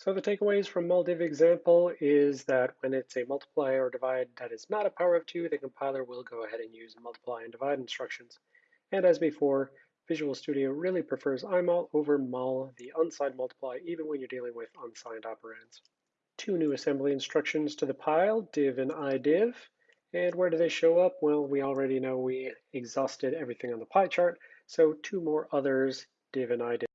So the takeaways from MulDiv example is that when it's a multiply or divide that is not a power of two, the compiler will go ahead and use multiply and divide instructions. And as before, Visual Studio really prefers imul over mul, the unsigned multiply, even when you're dealing with unsigned operands. Two new assembly instructions to the pile, div and idiv. And where do they show up? Well, we already know we exhausted everything on the pie chart, so two more others, div and idiv.